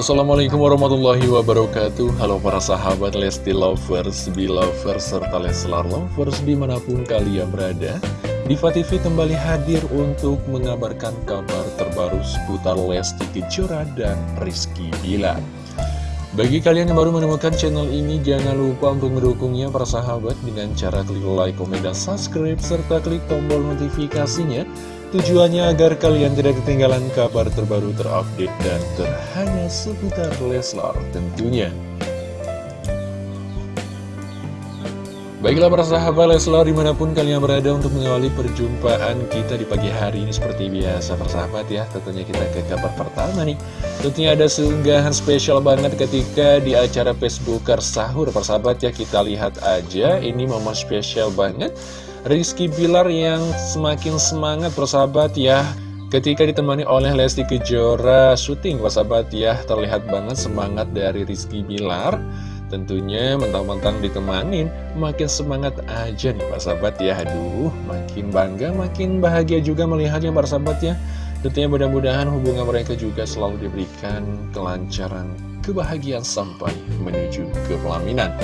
Assalamualaikum warahmatullahi wabarakatuh. Halo para sahabat Lesti Lovers, Belovers, serta Leslar Lovers di mana pun kalian berada. Diva TV kembali hadir untuk mengabarkan kabar terbaru seputar Lesti Kejora dan Rizky Bilar. Bagi kalian yang baru menemukan channel ini, jangan lupa untuk mendukungnya para sahabat dengan cara klik like, komen, dan subscribe, serta klik tombol notifikasinya Tujuannya agar kalian tidak ketinggalan kabar terbaru terupdate dan terhangat seputar Leslar tentunya. Baiklah para sahabat Leslar di mana pun kalian berada untuk mengawali perjumpaan kita di pagi hari ini seperti biasa persahabat ya. Tentunya kita ke kabar pertama nih. Tentunya ada seunggahan spesial banget ketika di acara Facebooker sahur persahabat ya. Kita lihat aja ini momen spesial banget Rizky Bilar yang semakin semangat persahabat ya. Ketika ditemani oleh Lesti Kejora syuting persahabat ya. Terlihat banget semangat dari Rizky Bilar. Tentunya mentang-mentang ditemanin Makin semangat aja nih persahabat ya. Aduh makin bangga makin bahagia juga melihatnya persahabat ya. Tentunya mudah-mudahan hubungan mereka juga selalu diberikan kelancaran kebahagiaan sampai menuju ke pelaminan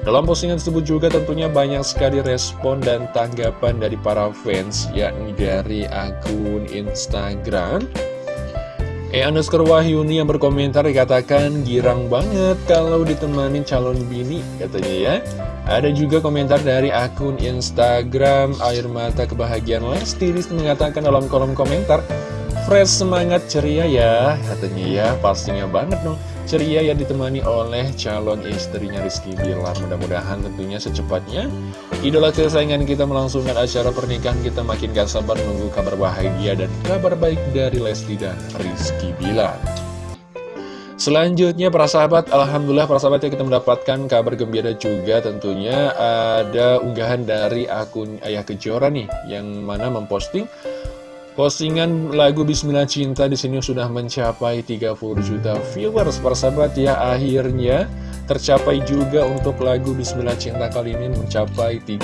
dalam postingan tersebut juga tentunya banyak sekali respon dan tanggapan dari para fans, yakni dari akun Instagram. E underscore Wahyuni yang berkomentar dikatakan girang banget kalau ditemani calon bini, katanya ya. Ada juga komentar dari akun Instagram Air Mata Kebahagiaan Lesti mengatakan dalam kolom komentar, Fresh semangat ceria ya, katanya ya, pastinya banget dong ceria yang ditemani oleh calon istrinya Rizky Bilar. Mudah-mudahan tentunya secepatnya idola kesayangan kita melangsungkan acara pernikahan kita makin gak sabar menunggu kabar bahagia dan kabar baik dari Lesti dan Rizky Bilar. Selanjutnya para sahabat, Alhamdulillah para sahabat ya kita mendapatkan kabar gembira juga tentunya ada unggahan dari akun Ayah Kejora nih yang mana memposting Postingan lagu Bismillah Cinta di sini sudah mencapai 30 juta viewers persahabat ya akhirnya tercapai juga untuk lagu Bismillah Cinta kali ini mencapai 30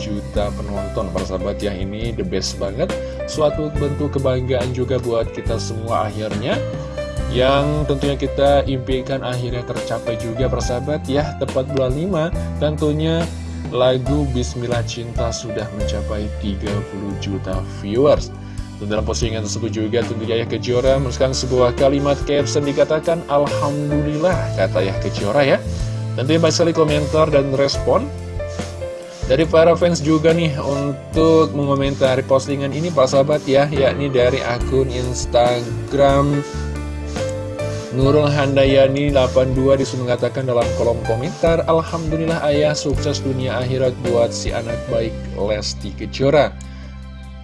juta penonton persahabat ya ini the best banget. Suatu bentuk kebanggaan juga buat kita semua akhirnya. Yang tentunya kita impikan akhirnya tercapai juga persahabat ya tepat bulan 5 tentunya lagu Bismillah Cinta sudah mencapai 30 juta viewers dan dalam postingan tersebut juga tentu Yahya Kejora menuliskan sebuah kalimat caption dikatakan Alhamdulillah kata Yahya Kejora ya. Nanti banyak sekali komentar dan respon dari para fans juga nih untuk mengomentari postingan ini Pak Sahabat ya yakni dari akun Instagram Nurul Handayani 82 disuruh mengatakan dalam kolom komentar Alhamdulillah ayah sukses dunia akhirat buat si anak baik Lesti Kejora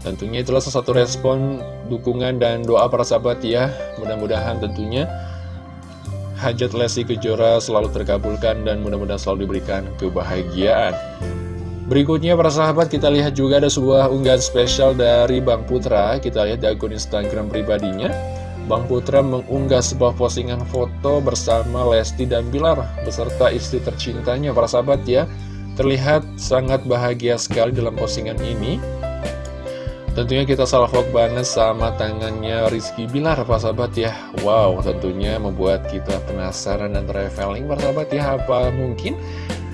Tentunya itulah satu respon, dukungan, dan doa para sahabat ya. Mudah-mudahan tentunya hajat Lesti Kejora selalu terkabulkan dan mudah-mudahan selalu diberikan kebahagiaan. Berikutnya para sahabat kita lihat juga ada sebuah unggahan spesial dari Bang Putra. Kita lihat di akun Instagram pribadinya. Bang Putra mengunggah sebuah postingan foto bersama Lesti dan Bilar beserta istri tercintanya para sahabat ya. Terlihat sangat bahagia sekali dalam postingan ini. Tentunya kita salvok banget sama tangannya Rizky Bilar, Pak Sahabat ya. Wow, tentunya membuat kita penasaran dan traveling, Pak Sahabat ya. Apa mungkin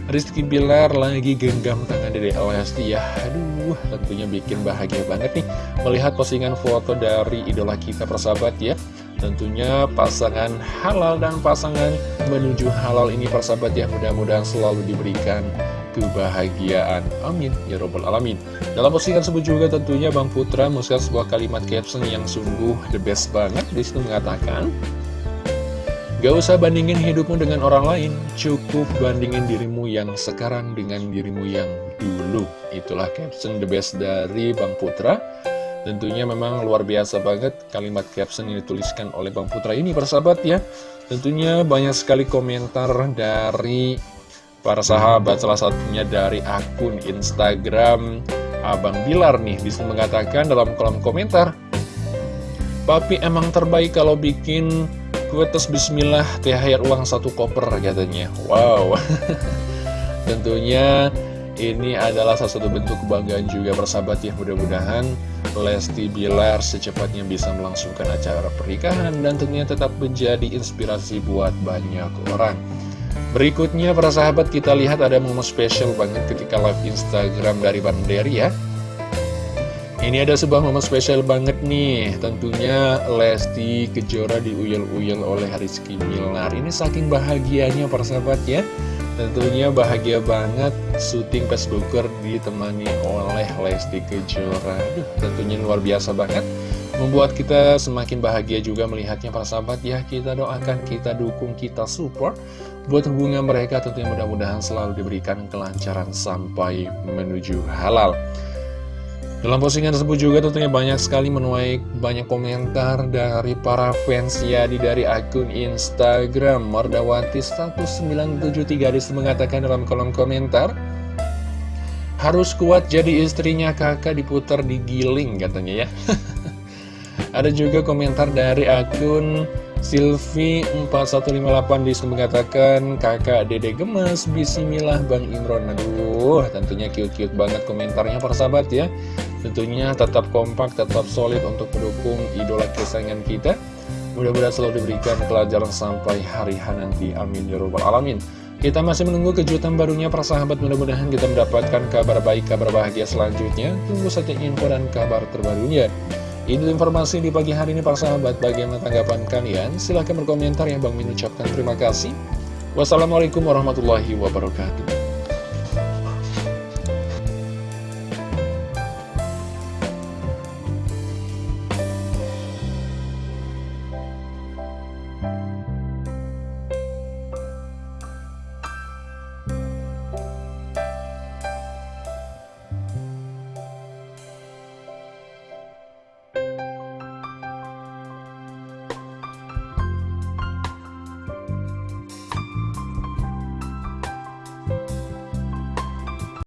Rizky Bilar lagi genggam tangan dari Lesti ya. Aduh, tentunya bikin bahagia banget nih melihat postingan foto dari idola kita, persahabat ya. Tentunya pasangan halal dan pasangan menuju halal ini, persahabat ya. Mudah-mudahan selalu diberikan kebahagiaan. Amin. Ya Robbal Alamin. Dalam postingan tersebut juga tentunya Bang Putra menuliskan sebuah kalimat caption yang sungguh the best banget. Di situ mengatakan, Gak usah bandingin hidupmu dengan orang lain, cukup bandingin dirimu yang sekarang dengan dirimu yang dulu. Itulah caption the best dari Bang Putra. Tentunya memang luar biasa banget kalimat caption yang dituliskan oleh Bang Putra ini persahabat ya. Tentunya banyak sekali komentar dari para sahabat salah satunya dari akun Instagram Abang Bilar nih bisa mengatakan dalam kolom komentar Papi emang terbaik kalau bikin kuetes bismillah THR uang satu koper katanya. Wow. Tentunya Ini adalah salah satu bentuk kebanggaan juga persahabat ya. Mudah-mudahan Lesti Bilar secepatnya bisa melangsungkan acara pernikahan Dan tentunya tetap menjadi inspirasi buat banyak orang Berikutnya para sahabat kita lihat ada momen spesial banget ketika live Instagram dari Banderi ya. Ini ada sebuah momen spesial banget nih. Tentunya Lesti Kejora diuyel-uyel oleh Rizky Milnar Ini saking bahagianya persahabat ya. Tentunya bahagia banget syuting Facebooker ditemani oleh Lesti Kejora. Aduh, tentunya luar biasa banget. Membuat kita semakin bahagia juga melihatnya para sahabat ya. Kita doakan, kita dukung, kita support Buat hubungan mereka tentunya mudah-mudahan selalu diberikan kelancaran sampai menuju halal. Dalam postingan tersebut juga tentunya banyak sekali menuai banyak komentar dari para fans ya di dari akun Instagram. Mardawati 1973 di situ mengatakan dalam kolom komentar harus kuat jadi istrinya kakak diputar digiling katanya ya. Ada juga komentar dari akun Silvi 4158 di situ mengatakan kakak dede gemes bismillah Bang Imron. Aduh tentunya cute-cute banget komentarnya persahabat ya. Tentunya tetap kompak tetap solid untuk mendukung idola kesayangan kita. Mudah-mudahan selalu diberikan pelajaran sampai hari H nanti. Amin ya robbal alamin. Kita masih menunggu kejutan barunya persahabat mudah-mudahan kita mendapatkan kabar baik kabar bahagia selanjutnya. Tunggu saja info dan kabar terbarunya ini informasi di pagi hari ini para sahabat. Bagaimana tanggapan kalian? Silahkan berkomentar ya Bang Min ucapkan terima kasih. Wassalamualaikum warahmatullahi wabarakatuh.